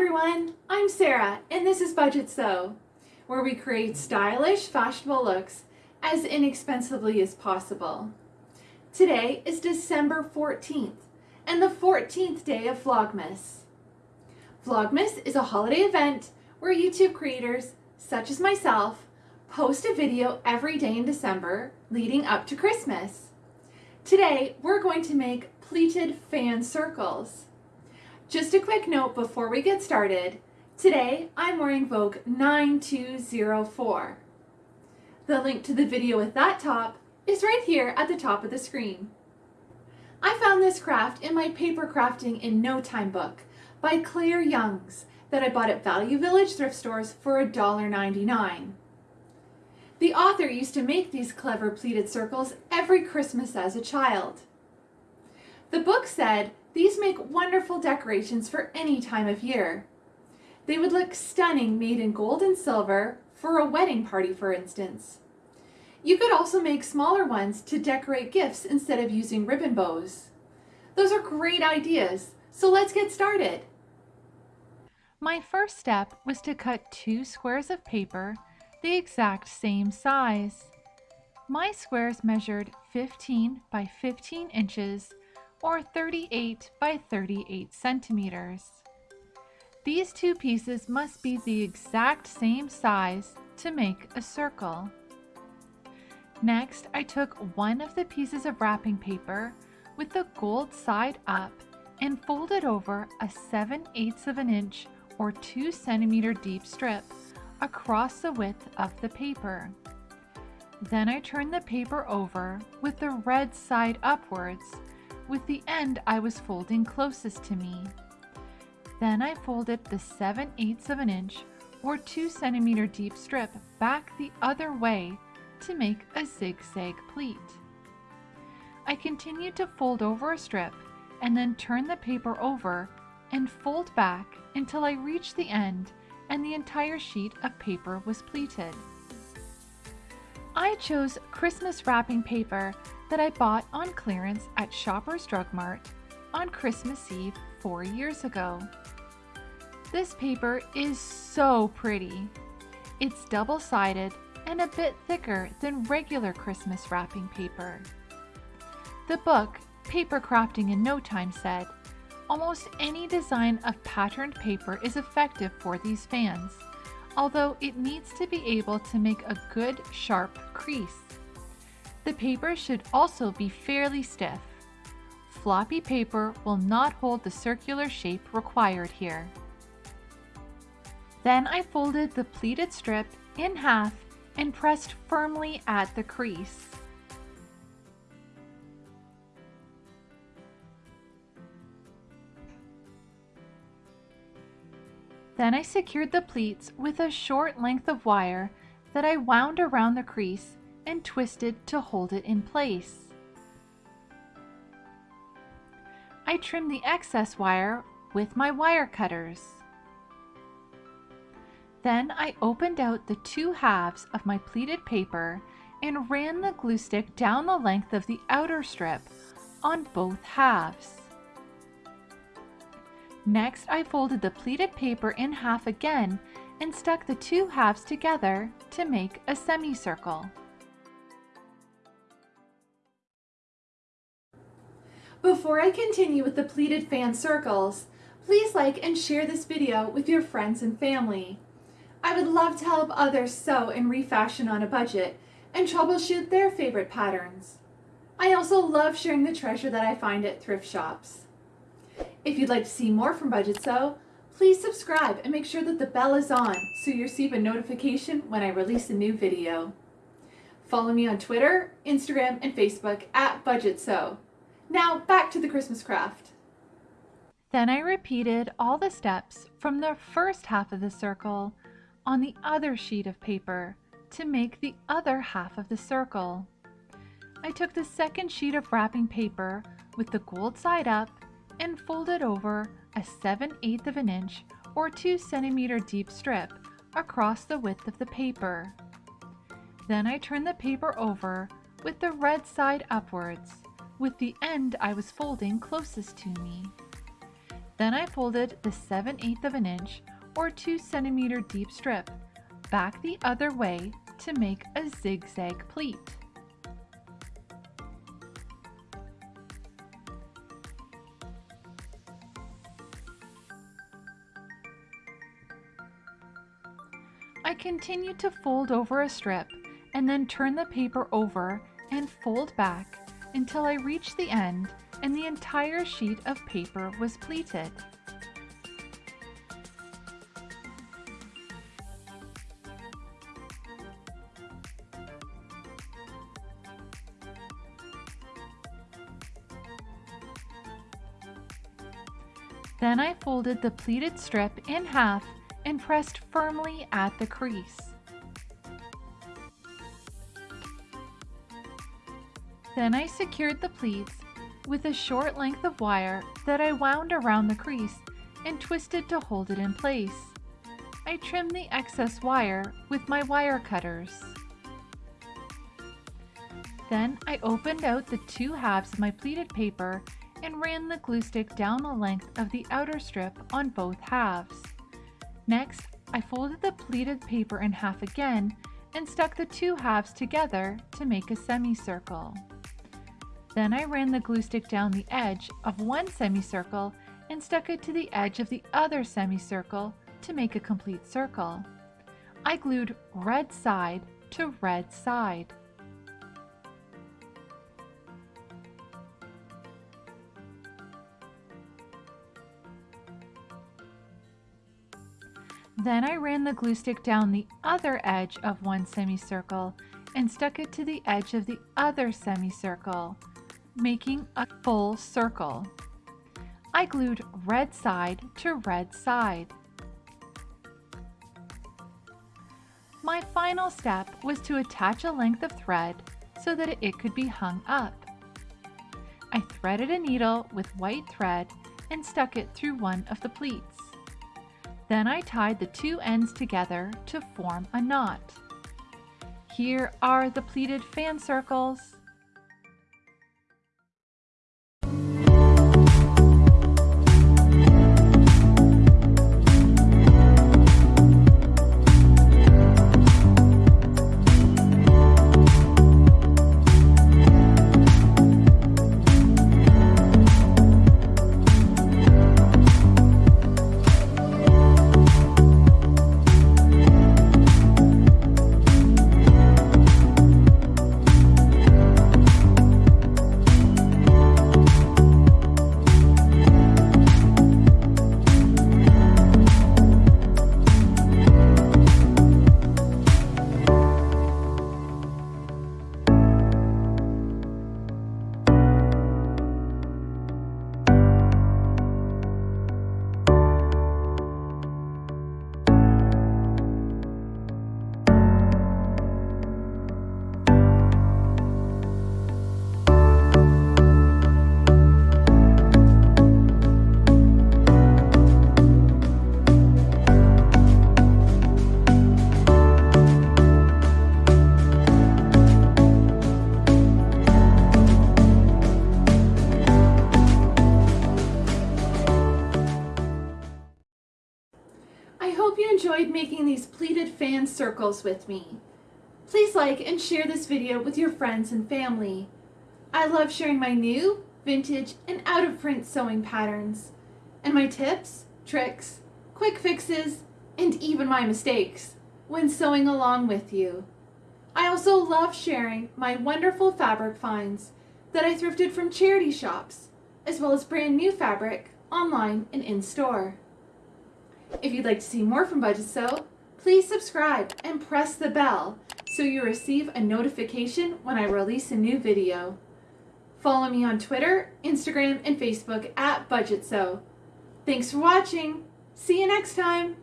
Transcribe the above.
everyone, I'm Sarah and this is Budget Sew, where we create stylish, fashionable looks as inexpensively as possible. Today is December 14th and the 14th day of Vlogmas. Vlogmas is a holiday event where YouTube creators, such as myself, post a video every day in December leading up to Christmas. Today, we're going to make pleated fan circles. Just a quick note before we get started. Today, I'm wearing Vogue 9204. The link to the video with that top is right here at the top of the screen. I found this craft in my Paper Crafting in No Time book by Claire Youngs that I bought at Value Village thrift stores for $1.99. The author used to make these clever pleated circles every Christmas as a child. The book said these make wonderful decorations for any time of year. They would look stunning made in gold and silver for a wedding party, for instance. You could also make smaller ones to decorate gifts instead of using ribbon bows. Those are great ideas, so let's get started. My first step was to cut two squares of paper the exact same size. My squares measured 15 by 15 inches or 38 by 38 centimeters. These two pieces must be the exact same size to make a circle. Next, I took one of the pieces of wrapping paper with the gold side up and folded over a 7 eighths of an inch or 2 centimeter deep strip across the width of the paper. Then I turned the paper over with the red side upwards with the end I was folding closest to me. Then I folded the 7 eighths of an inch or 2 centimeter deep strip back the other way to make a zigzag pleat. I continued to fold over a strip and then turn the paper over and fold back until I reached the end and the entire sheet of paper was pleated. I chose Christmas wrapping paper that I bought on clearance at Shoppers Drug Mart on Christmas Eve four years ago. This paper is so pretty. It's double-sided and a bit thicker than regular Christmas wrapping paper. The book, Paper Crafting in No Time said, almost any design of patterned paper is effective for these fans, although it needs to be able to make a good sharp crease. The paper should also be fairly stiff. Floppy paper will not hold the circular shape required here. Then I folded the pleated strip in half and pressed firmly at the crease. Then I secured the pleats with a short length of wire that I wound around the crease and twisted to hold it in place. I trimmed the excess wire with my wire cutters. Then I opened out the two halves of my pleated paper and ran the glue stick down the length of the outer strip on both halves. Next, I folded the pleated paper in half again and stuck the two halves together to make a semicircle. Before I continue with the pleated fan circles, please like and share this video with your friends and family. I would love to help others sew and refashion on a budget and troubleshoot their favorite patterns. I also love sharing the treasure that I find at thrift shops. If you'd like to see more from Budget Sew, please subscribe and make sure that the bell is on so you receive a notification when I release a new video. Follow me on Twitter, Instagram, and Facebook at Budget Sew. Now back to the Christmas craft. Then I repeated all the steps from the first half of the circle on the other sheet of paper to make the other half of the circle. I took the second sheet of wrapping paper with the gold side up and folded over a 7 8 of an inch or 2 centimeter deep strip across the width of the paper. Then I turned the paper over with the red side upwards with the end I was folding closest to me. Then I folded the 7 8 of an inch or 2 centimeter deep strip back the other way to make a zigzag pleat. Continue to fold over a strip and then turn the paper over and fold back until I reach the end and the entire sheet of paper was pleated. Then I folded the pleated strip in half and pressed firmly at the crease. Then I secured the pleats with a short length of wire that I wound around the crease and twisted to hold it in place. I trimmed the excess wire with my wire cutters. Then I opened out the two halves of my pleated paper and ran the glue stick down the length of the outer strip on both halves. Next, I folded the pleated paper in half again and stuck the two halves together to make a semicircle. Then I ran the glue stick down the edge of one semicircle and stuck it to the edge of the other semicircle to make a complete circle. I glued red side to red side. Then I ran the glue stick down the other edge of one semicircle and stuck it to the edge of the other semicircle, making a full circle. I glued red side to red side. My final step was to attach a length of thread so that it could be hung up. I threaded a needle with white thread and stuck it through one of the pleats. Then I tied the two ends together to form a knot. Here are the pleated fan circles. Enjoyed making these pleated fan circles with me. Please like and share this video with your friends and family. I love sharing my new, vintage, and out-of-print sewing patterns, and my tips, tricks, quick fixes, and even my mistakes when sewing along with you. I also love sharing my wonderful fabric finds that I thrifted from charity shops, as well as brand new fabric online and in-store. If you'd like to see more from Budget Sew, please subscribe and press the bell so you receive a notification when I release a new video. Follow me on Twitter, Instagram, and Facebook at Budget Sew. Thanks for watching. See you next time.